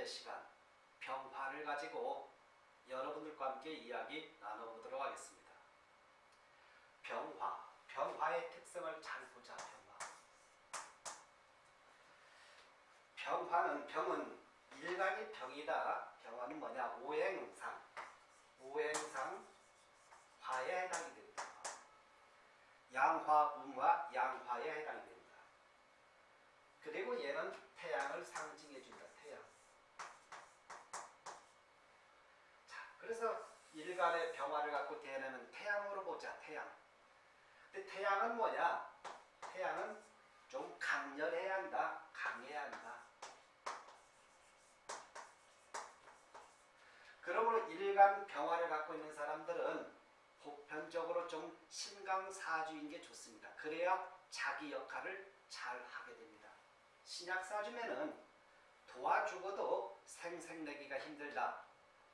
번째 시간 병화를 가지고 여러분들과 함께 이야기 나눠보도록 하겠습니다. 병화, 병화의 특성을 잘 보자. 병화. 병화는 병은 일간이 병이다. 병화는 뭐냐? 오행상, 오행상 화에 해당이 됩니다. 양화, 음화, 양화에 해당이 됩니다. 그리고 얘는 태양을 상징해 준다. 태양. 자, 그래서 일간의 병화를 갖고 대하는 태양으로 보자. 태양. 근데 태양은 뭐냐? 태양은 좀 강렬해야 한다. 강해야 한다. 그러므로 일간 병화를 갖고 있는 사람들은 보편적으로 좀 신강사주인 게 좋습니다. 그래야 자기 역할을 잘 하게 됩니다. 신약사주면은 도와주고도 생색내기가 힘들다.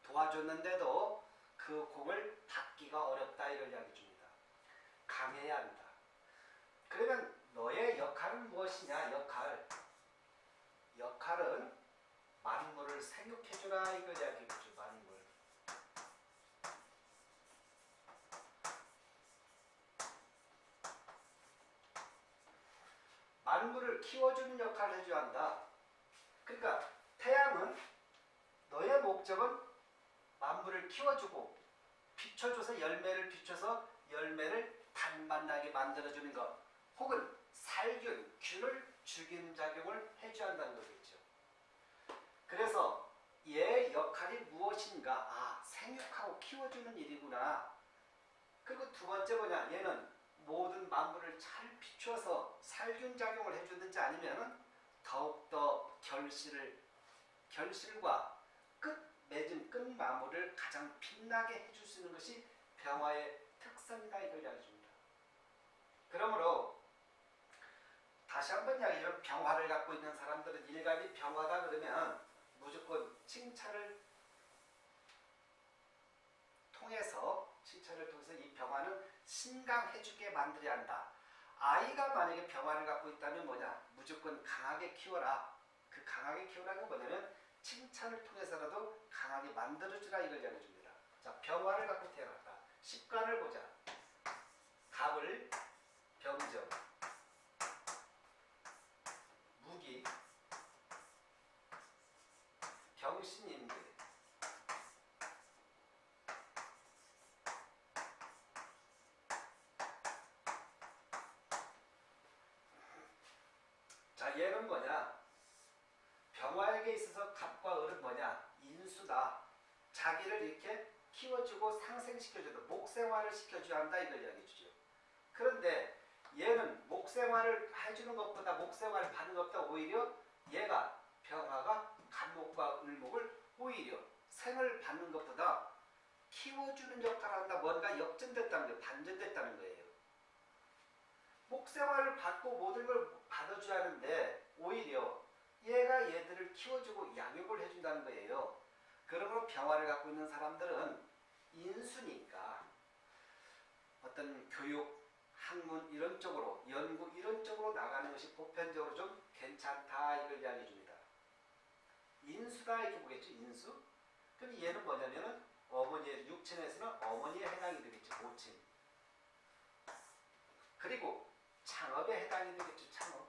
도와줬는데도 그 공을 받기가 어렵다 이걸 이야기 줍니다. 강해야 한다. 그러면 너의 역할은 무엇이냐? 역할. 역할은 만물을 생육해주라 이걸 이야기해주죠. 만물. 만물을 키워주는 역할을 해줘야 한다. 그러니까 태양은 너의 목적은 만물을 키워주고 비춰줘서 열매를 비춰서 열매를 단만나게 만들어주는 것 혹은 살균, 균을 죽이는 작용을 해줘야 한다는 거겠죠. 그래서 얘의 역할이 무엇인가? 아, 생육하고 키워주는 일이구나. 그리고 두 번째 뭐냐? 얘는 모든 만물을 잘 비춰서 살균작용을 해주든지 아니면 더욱더 결실을, 결실과 끝 맺은 끝 마무를 가장 빛나게 해줄 수 있는 것이 병화의 특성이다 이걸 이야기해줍니다. 그러므로 다시 한번 이야기하면 병화를 갖고 있는 사람들은 일간이 병화다 그러면 무조건 칭찬을 통해서 칭찬을 통해서 이 병화는 신강해주게 만들어야 한다. 아이가 만약에 병화를 갖고 있다면 뭐냐? 무조건 강하게 키워라. 그 강하게 키우라는 건 뭐냐면 칭찬을 통해서라도 강하게 만들어주라 이걸 전해줍니다. 자, 병화를 갖고 태어났다. 십관을 보자. 갑을, 병정, 무기, 병신인들, 자, 얘는 뭐냐? 병화에게 있어서 갑과 을은 뭐냐? 인수다. 자기를 이렇게 키워주고 상생시켜주다. 목생활을 시켜줘야 한다. 이걸 이야기해 주죠. 그런데 얘는 목생활을 해주는 것보다 목생활을 받는 것보다 오히려 얘가 병화가 갑목과 을목을 오히려 생을 받는 것보다 키워주는 역할을 한다. 뭔가 역전됐다는 거예요. 반전됐다는 거예요. 목생활을 받고 모든 걸 받아줘야 하는데 오히려 얘가 얘들을 키워주고 양육을 해준다는 거예요. 그러므로 병화를 갖고 있는 사람들은 인수니까 어떤 교육, 학문 이런 쪽으로 연구 이런 쪽으로 나가는 것이 보편적으로 좀 괜찮다 이걸 이야기해 줍니다. 인수다 이렇게 보겠죠. 인수. 그럼 얘는 뭐냐면은 어머니의 육친에서는 어머니에 해당이 되겠죠. 모친. 그리고 창업에 해당이 되겠죠. 창업.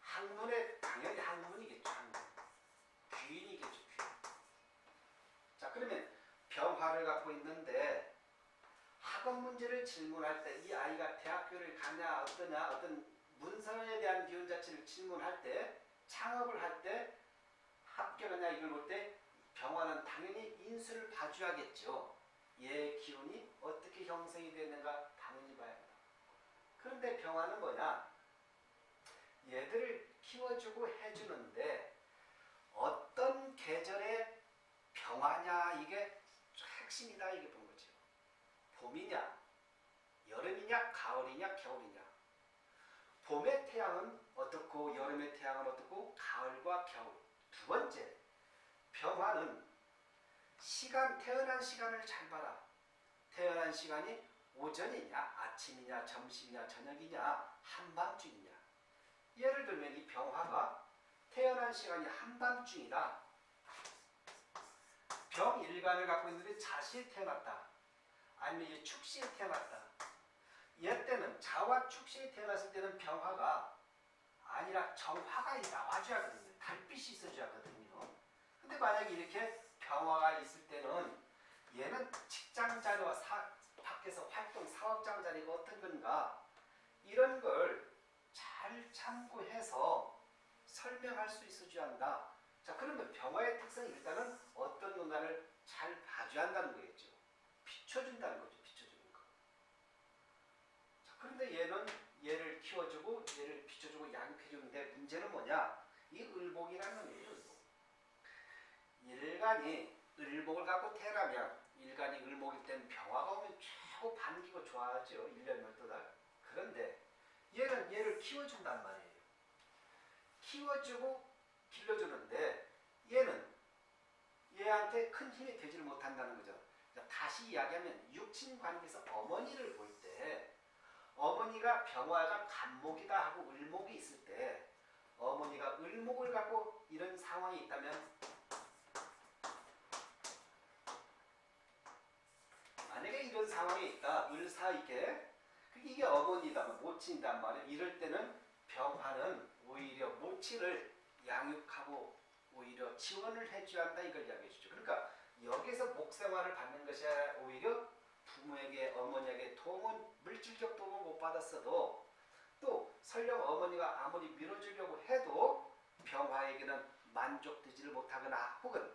학문에 당연히 학문이겠죠. 학문. 귀인이겠죠. 귀인. 자 그러면 병화를 갖고 있는데 학업 문제를 질문할 때 이 아이가 대학교를 가냐 어떠냐 어떤 문서에 대한 기운 자체를 질문할 때 창업을 할 때 합격하냐 이걸 볼 때 병화는 당연히 인수를 봐줘야겠죠. 얘 기운이 어떻게 형성이 되는가 당연히 봐야 한다. 그런데 병화는 뭐냐? 얘들을 키워주고 해주는데 어떤 계절의 병화냐 이게 핵심이다 이게 본 거죠. 봄이냐, 여름이냐, 가을이냐, 겨울이냐. 봄의 태양은 어떻고 여름의 태양은 어떻고 가을과 겨울. 두 번째, 병화는 시간, 태어난 시간을 잘 봐라. 태어난 시간이 오전이냐, 아침이냐, 점심이냐, 저녁이냐, 한밤중이냐. 예를 들면 이 병화가 태어난 시간이 한밤중이다. 병일간을 갖고 있는데 자시에 태어났다. 아니면 이 축시에 태어났다. 얘 때는 자와 축시에 태어났을 때는 병화가 아니라 정화가 나와줘야 하거든요. 달빛이 있어줘야 하거든요. 근데 만약에 이렇게 병화가 있을 때는 얘는 직장 자리와 사, 밖에서 활동 사업장 자리가 어떤 건가 이런 걸 잘 참고해서 설명할 수 있어줘야 한다. 자 그러면 병화의 특성이 일단은 어떤 문화를 잘 봐줘야 한다는 거겠죠. 비춰준다는 거죠. 비춰주는 거. 자 그런데 얘는 얘를 키워주고 얘를 비춰주고 양육해주는데 문제는 뭐냐? 이 을복이라는 놈이에요. 을복. 일간이 을복을 갖고 태어나면 일간이 을목일 때는 병화가 오면 최고 반기고 좋아하죠. 1년 12달. 그런데 얘는 얘를 키워준단 말이에요. 키워주고 길러주는데 얘는 얘한테 큰 힘이 되지를 못한다는 거죠. 다시 이야기하면 육친 관계에서 어머니를 볼 때 어머니가 병화가 간목이다 하고 을목이 있을 때 어머니가 을목을 갖고 이런 상황이 있다면 만약에 이런 상황이 있다 을사이게 이게 어머니다면 모친이단 말이에요. 이럴 때는 병화는 오히려 모친을 양육하고 오히려 지원을 해줘야 한다 이걸 이야기해 주죠. 그러니까 여기서 목생활을 받는 것이 오히려 부모에게 어머니에게 도움은 물질적 도움을 못 받았어도 또 설령 어머니가 아무리 밀어주려고 해도 병화에게는 만족되지를 못하거나 혹은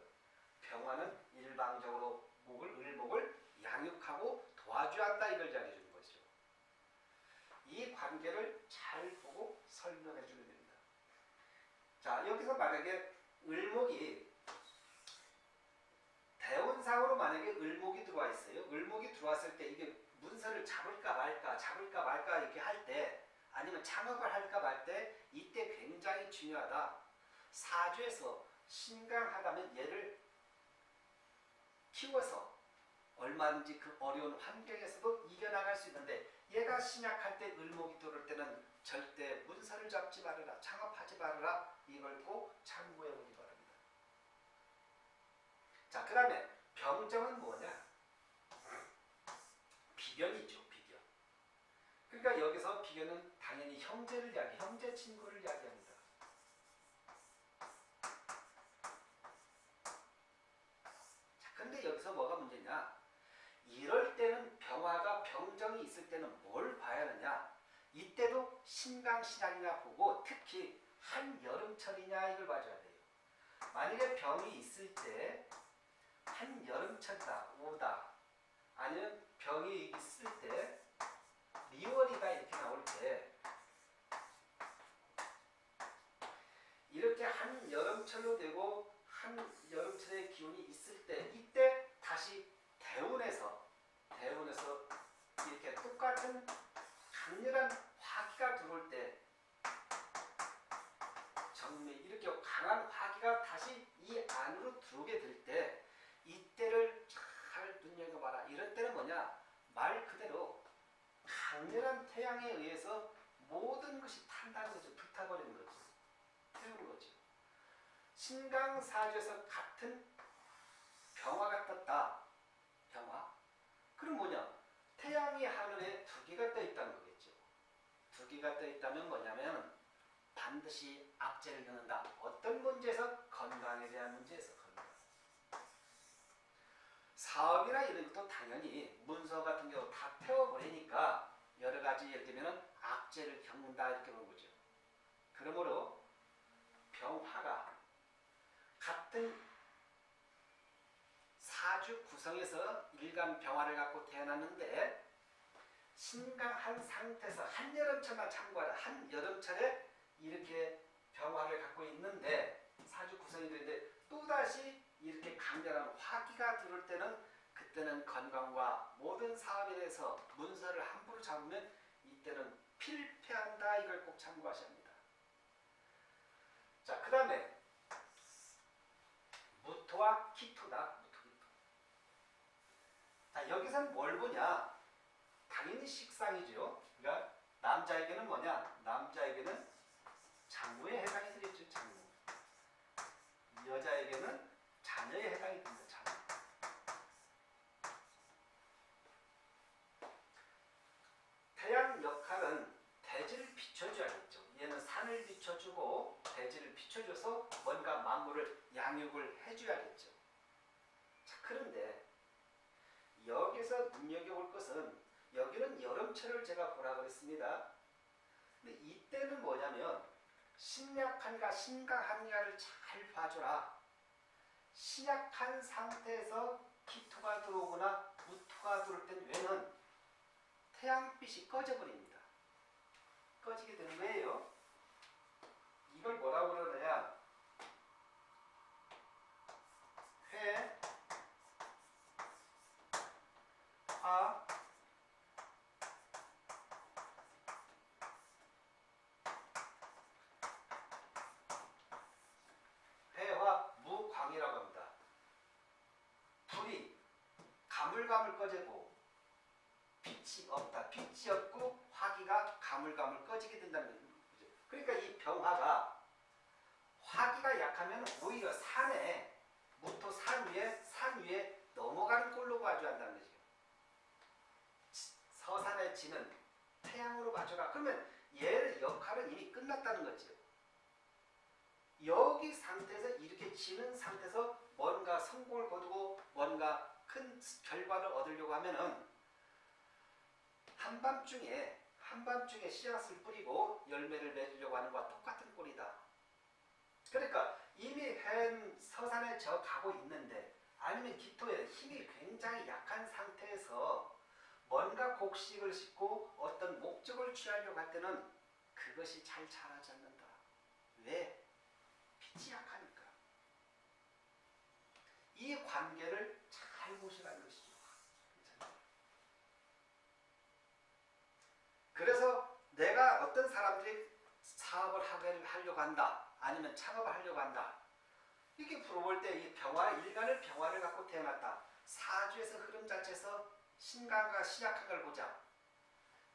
병화는 일방적으로 목을 을목을 양육하고 도와줘야 한다 이걸 이야기해 주는 것이죠. 이 관계를 잘 보고 설명해 됩니다. 자 여기서 만약에 을목이 대운상으로 만약에 을목이 들어와 있어요. 을목이 들어왔을 때 이게 문서를 잡을까 말까 잡을까 말까 이렇게 할 때 아니면 창업을 할까 말 때 이때 굉장히 중요하다. 사주에서 신강하다면 얘를 키워서 얼마든지 그 어려운 환경에서도 이겨나갈 수 있는데 얘가 신약할 때 을목이 들어올 때는 절대 문서를 잡지 말아라 창업하지 말아라 이걸 꼭 참고해 보기 바랍니다. 자, 그 다음에 병정은 뭐냐? 비견이죠, 비견. 그러니까 여기서 비견은 당연히 형제를 이야기, 형제 친구를 이야기합니다. 자, 근데 여기서 뭐가 문제냐? 이럴 때는 병화가 때는 뭘 봐야 하느냐? 이때도 신강신약이나 보고 특히 한여름철이냐 이걸 봐줘야 돼요. 만약에 병이 있을 때 한여름철이다 오다 아니면 병이 있을 때 미월이다 이렇게 나올 때 이렇게 한여름철로 되고 한여름철의 기운이 있을 때 이때 다시 대운에서 대운에서 같은 강렬한 화기가 들어올 때 정미 이렇게 강한 화기가 다시 이 안으로 들어오게 될 때 이때를 잘 눈여겨봐라. 이럴 때는 뭐냐? 말 그대로 강렬한 태양에 의해서 모든 것이 탄다는 거죠. 불타버리는 거죠. 태우는 거죠. 신강사주에서 같은 병화가 떴다. 병화. 그럼 뭐냐? 태양이 하늘에 두 개가 떠 있다는 거겠죠. 두 개가 떠 있다면 뭐냐면 반드시 악재를 넣는다. 어떤 문제에서? 건강에 대한 문제에서 건강. 사업이나 이런 것도 당연히 문서 같은 경우 다 태워버리니까 여러 가지 예를 들면 악재를 겪는다 이렇게 보는 거죠. 그러므로 병화가 같은 사주 구성에서 일간 병화를 갖고 태어났는데 신강한 상태에서 한여름철만 참고하라. 한여름철에 이렇게 병화를 갖고 있는데 사주 구성이 되는데 또다시 이렇게 강렬한 화기가 들어올 때는 그때는 건강과 모든 사업에 대해서 문서를 함부로 잡으면 이때는 필패한다 이걸 꼭 참고하셔야 합니다. 자, 그 다음에 무토와 기토다. 무토, 기토. 자, 여기서는 뭘 보냐? 식상이죠. 그러니까 남자에게는 뭐냐? 남자에게는 장무에 해당이 되겠죠. 장무. 비춰줘서 뭔가 만물을 양육을 해줘야겠죠. 자, 그런데 여기서 눈여겨볼 것은 여름철을 제가 보라 그랬습니다. 근데 이때는 뭐냐면 신약한가 신강한가를 잘 봐줘라. 신약한 상태에서 기토가 들어오거나 무토가 들어올 땐 왜는 태양빛이 꺼져버립니다. 꺼지게 되는 거예요. 이걸 뭐라고 그러느냐? 회, 화, 회화 무광이라고 합니다. 불이 꺼지고 빛이 없다. 빛이 없고 화기가 가물가물 꺼지게 된다는 거죠. 그러니까 이 병화가 화기가 약하면 오히려 산에 무토 산 위에 산 위에 넘어가는 꼴로 봐줘야 한다는 거죠. 서산에 지는 태양으로 봐줘라. 그러면 얘의 역할은 이미 끝났다는 거죠. 여기 상태에서 이렇게 지는 상태에서 뭔가 성공을 거두고 뭔가 큰 결과를 얻으려고 하면은 한밤중에 한밤중에 씨앗을 뿌리고 열매를 맺으려고 하는 것과 똑같은 꼴이다. 그러니까 이미 한 서산에 저 가고 있는데 아니면 기토에 힘이 굉장히 약한 상태에서 뭔가 곡식을 싣고 어떤 목적을 취하려고 할 때는 그것이 잘 자라지 않는다. 왜? 빛이 약하니까. 이 관계를 잘 보시라는 것이죠. 그래서 내가 어떤 사람들이 사업을 하려고 한다. 아니면 창업을 하려고 한다. 이렇게 물어볼 때 이 병화, 일간을 병화를 갖고 태어났다. 사주에서 흐름 자체에서 신강과 신약한 걸 보자.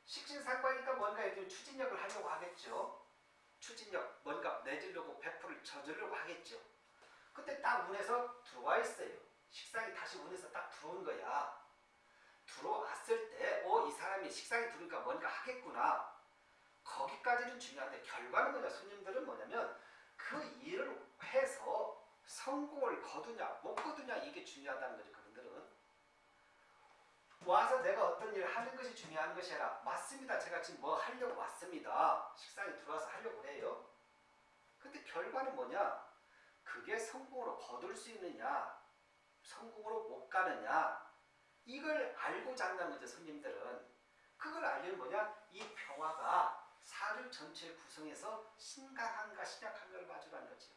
식신상관이니까 뭔가 이렇게 추진력을 하려고 하겠죠. 추진력, 뭔가 내주려고 배포를 저주려고 하겠죠. 그때 딱 운에서 들어와 있어요. 식상이 다시 운에서 딱 들어온 거야. 들어왔을 때, 어, 이 사람이 식상이 들어오니까 뭔가 하겠구나. 거기까지는 중요한데, 결과는 뭐냐, 손님들은 뭐냐면, 그 일을 해서 성공을 거두냐, 못 거두냐, 이게 중요하다는 거죠, 그분들은. 와서 내가 어떤 일을 하는 것이 중요한 것이 아니라, 맞습니다. 제가 지금 뭐 하려고 왔습니다. 식상이 들어와서 하려고 해요. 근데 결과는 뭐냐? 그게 성공으로 거둘 수 있느냐, 성공으로 못 가느냐, 이걸 알고자 한다는 거죠, 손님들은. 그걸 알려면 뭐냐? 이 평화가 사주 전체를 구성해서 신강한가 신약한가를 봐주라는 거죠.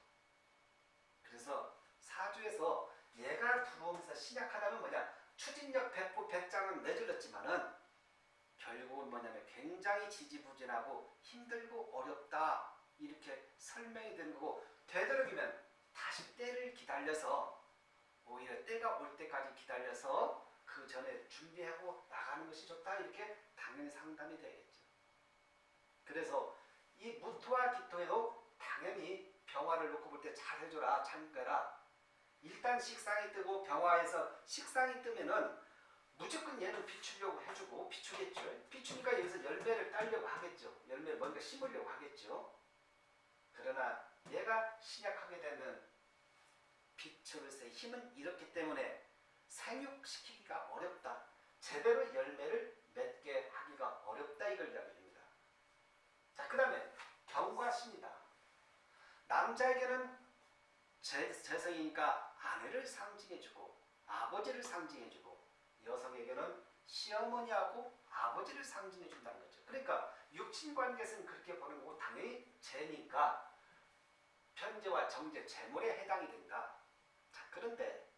그래서 사주에서 얘가 들어오면서 신약하다면 뭐냐? 추진력 백부 백장은 내줄렀지만은 결국은 뭐냐면 굉장히 지지부진하고 힘들고 어렵다 이렇게 설명이 되는 거고 되도록이면 다시 때를 기다려서 오히려 때가 올 때까지 기다려서 그 전에 준비하고 나가는 것이 좋다 이렇게 당연히 상담이 되겠죠. 그래서 이 무토와 기토에도 당연히 병화를 놓고 볼 때 잘 해줘라 참거라. 일단 식상이 뜨고 병화에서 식상이 뜨면은 무조건 얘는 비추려고 해주고 비추겠죠. 비추니까 여기서 열매를 따려고 하겠죠. 열매 뭔가 심으려고 하겠죠. 그러나 얘가 신약하게 되면 빛으로서의 힘은 이렇기 때문에 생육시키기가 어렵다. 제대로 열매를 맺게 하기가 어렵다 이걸 이야기합니다. 자, 그 다음에 경과십니다. 남자에게는 재, 재성이니까 아내를 상징해주고 아버지를 상징해주고 여성에게는 시어머니하고 아버지를 상징해 준다는 거죠. 그러니까 육친관계에서는 그렇게 보는 거고 당연히 재니까 편재와 정재, 재물에 해당이 된다. 자, 그런데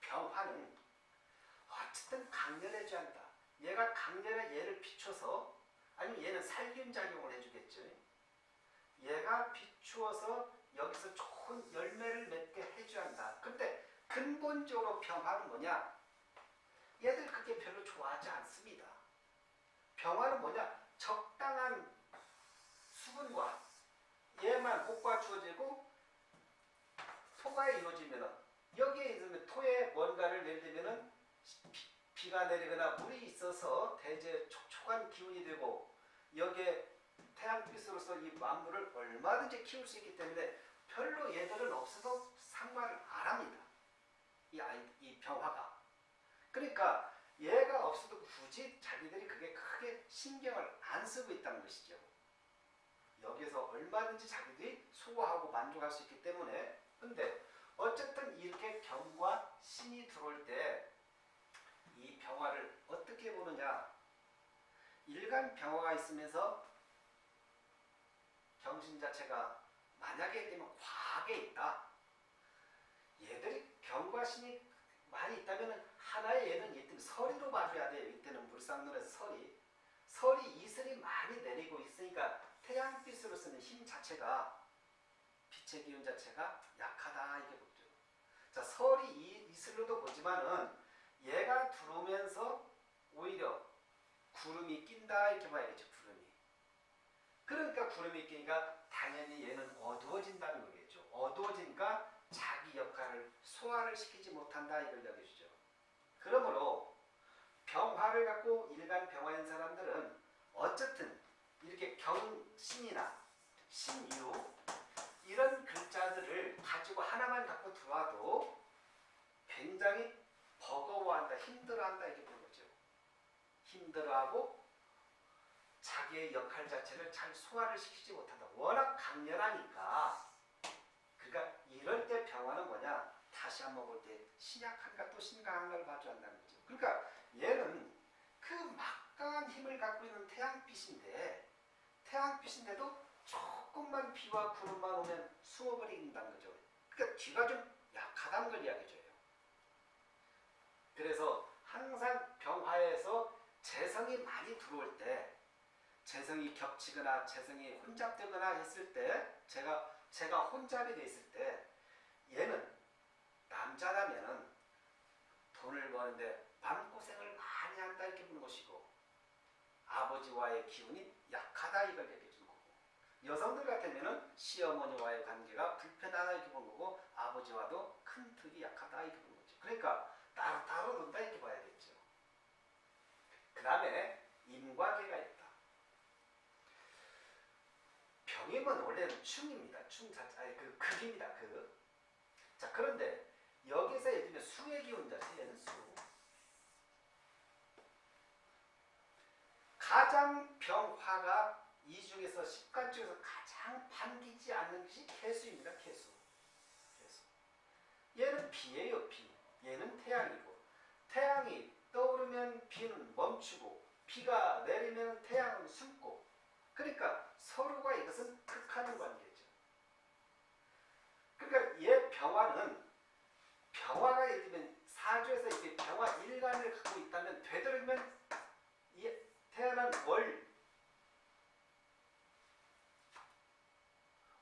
병화는 어쨌든 강렬해져야 한다. 얘가 강렬해 얘를 비춰서 아니면 얘는 살균작용을 해주겠죠. 얘가 비추어서 여기서 좋은 열매를 맺게 해줘야 한다. 근데 근본적으로 병화는 뭐냐? 얘들 그게 별로 좋아하지 않습니다. 병화는 뭐냐? 적당한 수분과 얘만 복과 주어지고 토가 이루어지면은 여기에 있으면 토에 뭔가를 예를 들면은 비, 가 내리거나 물이 있어서 대제 촉촉한 기운이 되고 여기에 태양빛으로서 이 만물을 얼마든지 키울 수 있기 때문에 별로 얘들은 없어도 상관을 안 합니다. 이 아이 이 병화가. 그러니까 얘가 없어도 굳이 자기들이 그게 크게 신경을 안 쓰고 있다는 것이죠. 여기서 얼마든지 자기들이 수고하고 만족할 수 있기 때문에 근데 어쨌든 이렇게 경과 신이 들어올 때 이 병화를 어떻게 보느냐? 일간 병화가 있으면서 경신 자체가 만약에 되면 과하게 있다. 얘들이 경과 신이 많이 있다면 하나의 얘는 이때 서리로 봐줘야 돼요. 이때는 불상론에서 서리 설이 이슬이 많이 내리고 있으니까 태양빛으로서는 힘 자체가 빛의 기운 자체가 약하다 이게 보죠. 자 설이 이 이슬로도 보지만은 얘가 들어오면서 오히려 구름이 낀다 이렇게 봐야겠죠 구름이. 그러니까 구름이 끼니까 당연히 얘는 어두워진다는 거겠죠. 어두워지니까 자기 역할을 소화를 시키지 못한다 이걸 여겨주죠. 그러므로 병화를 갖고 일반 병화인 사람들은 어쨌든 이렇게 경신이나 신유 이런 글자들을 가지고 하나만 갖고 들어와도 굉장히 버거워한다, 힘들어한다 이렇게 보는 거죠. 힘들어하고 자기의 역할 자체를 잘 소화를 시키지 못한다. 워낙 강렬하니까 그러니까 이럴 때 병화는 뭐냐? 다시 한번 볼 때 신약한가 또 신강한가를 봐줘야 한다는 거죠. 그러니까 얘는 그 막강한 힘을 갖고 있는 태양빛인데 태양빛인데도 조금만 비와 구름만 오면 숨어버린다는 거죠. 그러니까 뒤가 좀 약하다는 걸 이야기해줘요. 그래서 항상 병화에서 재성이 많이 들어올 때 재성이 겹치거나 재성이 혼잡되거나 했을 때 제가 제가 혼잡이 돼 있을 때 얘는 남자라면은 돈을 버는데 마음고생을 많이 한다 이렇게 보는 것이고 아버지와의 기운이 약하다 이걸 거고 여성들 같으면 시어머니와의 관계가 불편하다 이렇게 보는 거고 아버지와도 큰 득이 약하다 이렇게 보는 거죠. 그러니까 따로 따로 논다 이렇게 봐야겠죠. 그 다음에 임과계가 있다. 병임은 원래는 충입니다. 충 자체, 아니 그 극입니다. 그. 자 그런데 여기서 예를 들면 수의 기운 자체는 수. 가장 병화가 이 중에서 십간 중에서 가장 반기지 않는 것이 개수입니다. 개수. 개수. 얘는 비예요. 비. 얘는 태양이고 태양이 떠오르면 비는 멈추고 비가 내리면 태양은 숨고 그러니까 서로가 이것은 극하는 관계죠. 그러니까 얘 병화는 병화가 예를 들면 사주에서 이게 병화 일간을 갖고 있다면 되도록이면 이 태어난 월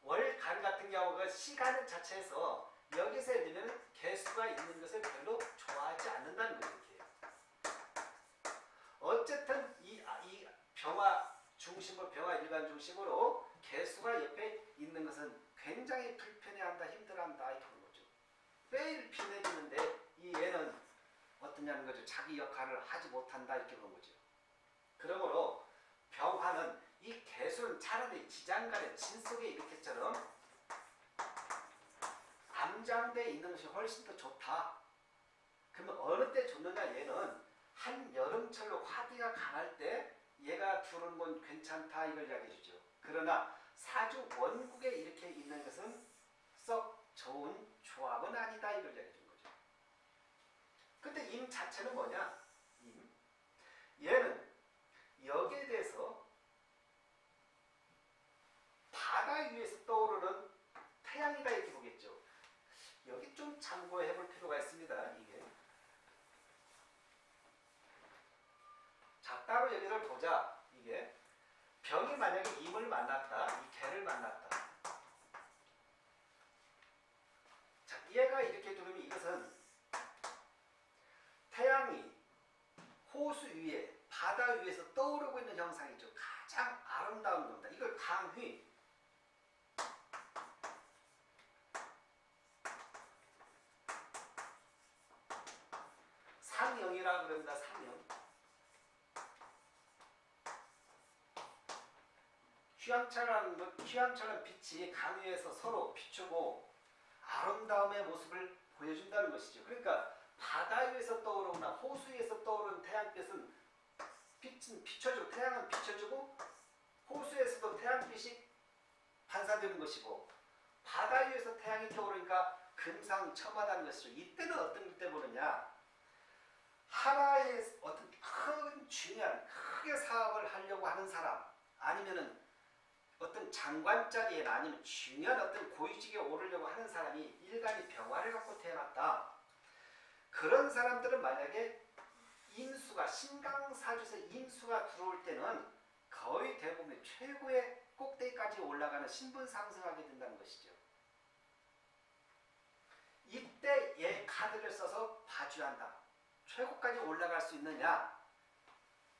월간 같은 경우가 시간 자체에서 여기서 예를 개수가 있는 것을 별로 좋아하지 않는다는 거예요. 어쨌든 이, 아, 이 병화 중심으로 병화 일간 중심으로 개수가 옆에 있는 것은 굉장히 불편해한다, 힘들어한다 이렇게 보는 거죠. 매일 피내주는데 이 얘는 어떠냐는 거죠. 자기 역할을 하지 못한다 이렇게 보는 거죠. 그러므로 병화는 이 개수는 차라리 지장간의 진 속에 이렇게처럼 암장대에 있는 것이 훨씬 더 좋다. 그러면 어느 때 좋느냐 얘는 한 여름철로 화기가 강할 때 얘가 두는 건 괜찮다 이걸 이야기해 주죠. 그러나 사주 원국에 이렇게 있는 것은 썩 좋은 조합은 아니다 이걸 이야기해 준 거죠. 근데 임 자체는 뭐냐? 임. 얘는 여기에 대해서 바다 위에서 떠오르는 태양이다 이렇게 보겠죠. 참고해 볼 필요가 있습니다. 이게. 자, 따로 여기를 보자. 이게. 병이 만약에 임을 만났다. 이 개를 만났다. 자, 얘가 이렇게 두르면 이것은 태양이 호수 위에 바다 위에서 떠오르고 있는 형상이죠. 가장 아름다운 겁니다. 이걸 강휘 상영이라고 그럽니다. 상영. 휴양처럼 뭐 빛이 강 위에서 서로 비추고 아름다움의 모습을 보여준다는 것이죠. 그러니까 바다 위에서 떠오르거나 호수 위에서 떠오르는 태양빛은 빛은 비춰주고 태양은 비춰주고 호수에서도 태양빛이 반사되는 것이고 바다 위에서 태양이 떠오르니까 금상첨화다는 것이죠. 이때는 어떤 때 보느냐 하나의 어떤 큰 중요한 크게 사업을 하려고 하는 사람 아니면은 어떤 장관 자리에나 아니면 중요한 어떤 고위직에 오르려고 하는 사람이 일간이 병화를 갖고 태어났다. 그런 사람들은 만약에 인수가 신강사주에서 인수가 들어올 때는 거의 대부분 최고의 꼭대기까지 올라가는 신분 상승하게 된다는 것이죠. 이때 얘 카드를 써서 봐줘한다. 최고까지 올라갈 수 있느냐?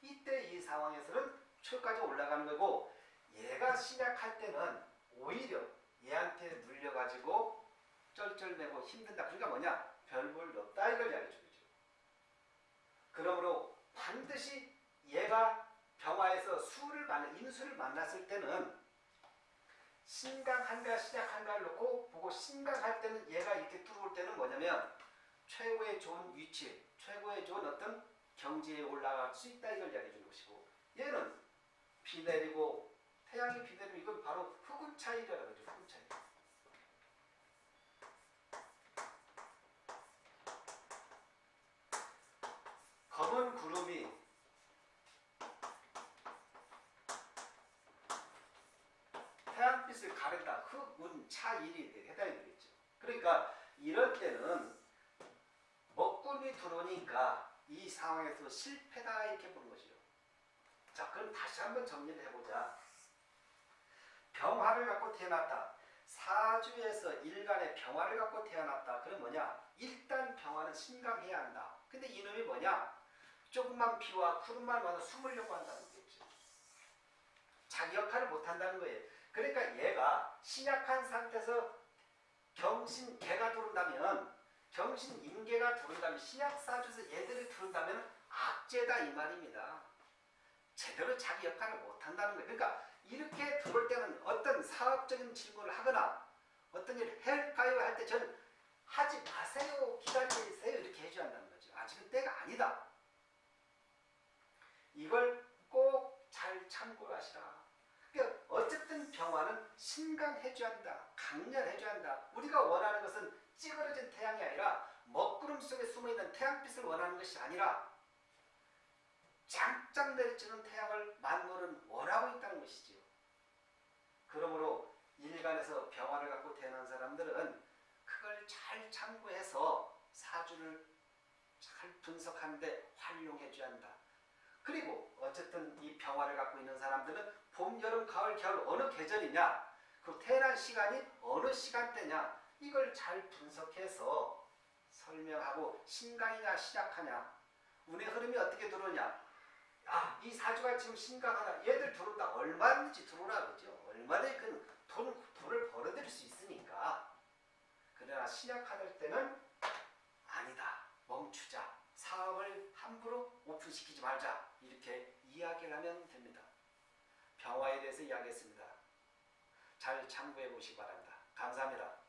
이때 이 상황에서는 최고까지 올라가는 거고 얘가 시작할 때는 오히려 얘한테 눌려가지고 쩔쩔매고 힘든다. 그러니까 뭐냐? 별볼 없다 이걸 이야기해 주죠. 그러므로 반드시 얘가 병화에서 수를 만나 인수를 만났을 때는 신강한가 시작한가를 놓고 보고 신강할 때는 얘가 이렇게 들어올 때는 뭐냐면 최고의 좋은 위치, 최고의 좋은 어떤 경지에 올라갈 수 있다 이걸 이야기해 주는 것이고 얘는 비 내리고 태양이 비 내리고 이건 바로 흑운 차이라고 하죠. 흑운 차이. 검은 구름이 태양빛을 가른다. 흑운 차일이 해당이 되겠죠. 그러니까 이럴 때는 먹구름이 들어오니까 이 상황에서 실패다 이렇게 보는 것이죠. 자 그럼 다시 한번 정리를 해보자. 병화를 갖고 태어났다. 사주에서 일간의 병화를 갖고 태어났다. 그럼 뭐냐? 일단 병화는 신강해야 한다. 근데 이놈이 뭐냐? 조금만 비와 구름만 와서 숨으려고 한다는 거겠죠. 자기 역할을 못한다는 거예요. 그러니까 얘가 신약한 상태에서 경신 개가 들어온다면 경신 임계가 들어온다면 신약 사주에서 얘들이 들어온다면 악재다 이 말입니다. 제대로 자기 역할을 못한다는 거예요. 그러니까 이렇게 들어올 때는 어떤 사업적인 질문을 하거나 어떤 일을 할까요 할 때 저는 하지 마세요 기다리세요 이렇게 해줘야 한다는 거죠. 아직은 때가 아니다. 이걸 꼭 잘 참고하시라. 그러니까 어쨌든 병화는 신강해줘야 한다. 강렬해줘야 한다. 우리가 원하는 것은 찌그러진 태양이 아니라 먹구름 속에 숨어있는 태양빛을 원하는 것이 아니라 내리치는 태양을 만물은 원하고 있다는 것이지요. 그러므로 일간에서 병화를 갖고 태어난 사람들은 그걸 잘 참고해서 사주를 잘 분석하는데 활용해줘야 한다. 그리고 어쨌든 이 병화를 갖고 있는 사람들은 봄, 여름, 가을, 겨울 어느 계절이냐 그 태어난 시간이 어느 시간대냐 이걸 잘 분석해서 설명하고 신강이냐 시작하냐 운의 흐름이 어떻게 들어오냐 아, 이 사주가 지금 심각하다. 얘들 들어온다. 얼마든지 들어오라 그러죠. 얼마든지 그 돈, 돈을 벌어들일 수 있으니까. 그러나 신약할 때는 아니다. 멈추자. 사업을 함부로 오픈시키지 말자. 이렇게 이야기를 하면 됩니다. 병화에 대해서 이야기했습니다. 잘 참고해 보시기 바랍니다. 감사합니다.